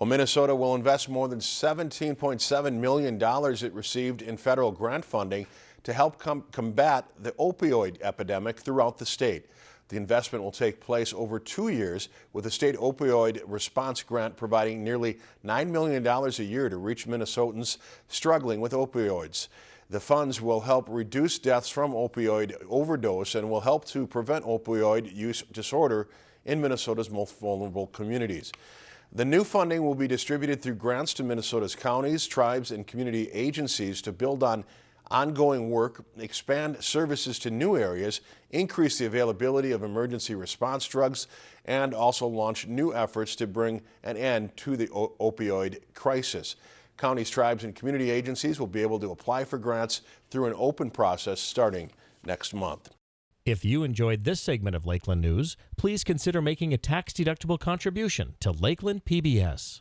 Well, Minnesota will invest more than $17.7 million it received in federal grant funding to help com combat the opioid epidemic throughout the state. The investment will take place over two years with the state opioid response grant providing nearly $9 million a year to reach Minnesotans struggling with opioids. The funds will help reduce deaths from opioid overdose and will help to prevent opioid use disorder in Minnesota's most vulnerable communities. The new funding will be distributed through grants to Minnesota's counties, tribes, and community agencies to build on ongoing work, expand services to new areas, increase the availability of emergency response drugs, and also launch new efforts to bring an end to the opioid crisis. Counties, tribes, and community agencies will be able to apply for grants through an open process starting next month. If you enjoyed this segment of Lakeland News, please consider making a tax-deductible contribution to Lakeland PBS.